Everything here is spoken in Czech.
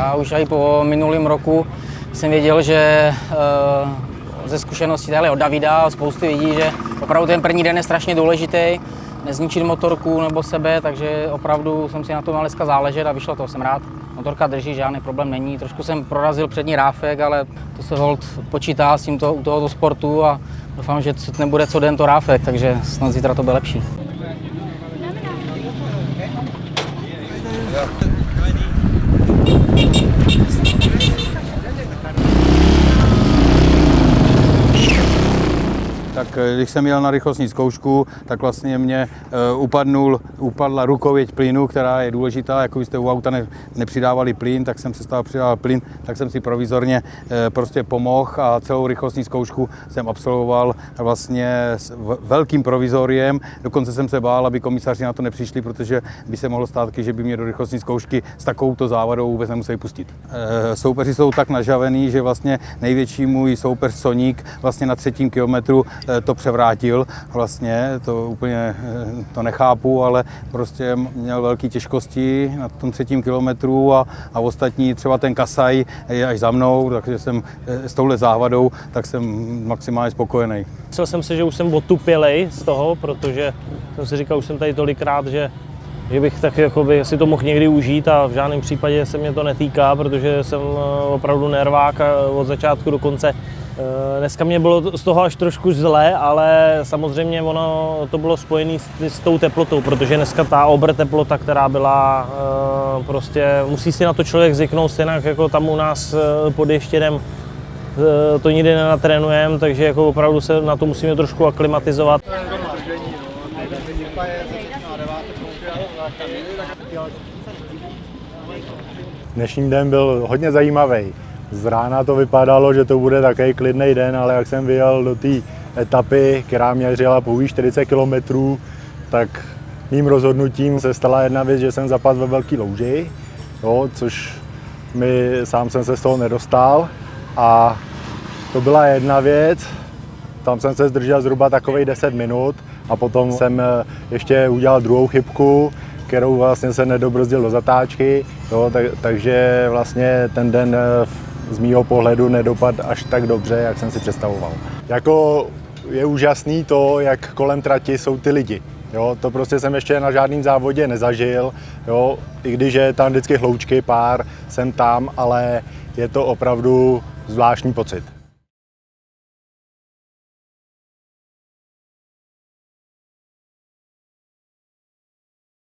Já už i po minulém roku jsem věděl, že eh, ze zkušeností tady od Davida a spousty lidí, že opravdu ten první den je strašně důležitý, nezničit motorku nebo sebe, takže opravdu jsem si na tom dneska záležet a vyšlo to, jsem rád. Motorka drží, žádný problém není. Trošku jsem prorazil přední ráfek, ale to se hold počítá s tímto, u tohoto sportu a doufám, že nebude co den to ráfek, takže snad zítra to bude lepší. Tak eh, když jsem jel na rychlostní zkoušku, tak vlastně mě uh, upadnul, upadla rukověď plynu, která je důležitá, jako jste u auta ne, nepřidávali plyn, tak jsem se stál přidával plyn, tak jsem si provizorně uh, prostě pomohl a celou rychlostní zkoušku jsem absolvoval vlastně s velkým provizoriem, dokonce jsem se bál, aby komisaři na to nepřišli, protože by se mohlo stát, že by mě do rychlostní zkoušky s takovouto závadou vůbec nemuseli pustit. Soupeři jsou tak nažavený, že vlastně největší můj soupeř Soník vlastně na třetím kilometru Eh, to převrátil vlastně, to úplně eh, to nechápu, ale prostě měl velké těžkosti na tom třetím kilometru a, a ostatní, třeba ten Kasaj je až za mnou, takže jsem eh, s touhle závadou, tak jsem maximálně spokojený. Myslel jsem si, že už jsem otupělej z toho, protože jsem si říkal, už jsem tady tolikrát, že že bych tak jakoby si to mohl někdy užít a v žádném případě se mě to netýká, protože jsem opravdu nervák od začátku do konce. Eh, dneska mě bylo z toho až trošku zlé, ale samozřejmě ono to bylo spojené s, s tou teplotou, protože dneska ta obr teplota, která byla, eh, prostě musí si na to člověk zvyknout, stejně jako tam u nás eh, pod ještědem to nikdy nenatrénujeme, takže jako opravdu se na to musíme trošku aklimatizovat. Dnešní den byl hodně zajímavý. Z rána to vypadalo, že to bude takový klidný den, ale jak jsem vyjel do té etapy, která měřila pouhý 40 km, tak mým rozhodnutím se stala jedna věc, že jsem zapadl ve velký louži, jo, což mi sám jsem se z toho nedostal. A to byla jedna věc, tam jsem se zdržel zhruba takových 10 minut a potom jsem eh, ještě udělal druhou chybku, kterou vlastně se nedobrzdil do zatáčky, jo, tak, takže vlastně ten den eh, z mýho pohledu nedopad až tak dobře, jak jsem si představoval. Jako je úžasný to, jak kolem trati jsou ty lidi. Jo, to prostě jsem ještě na žádném závodě nezažil, jo, i když je tam vždycky hloučky pár, jsem tam, ale je to opravdu zvláštní pocit.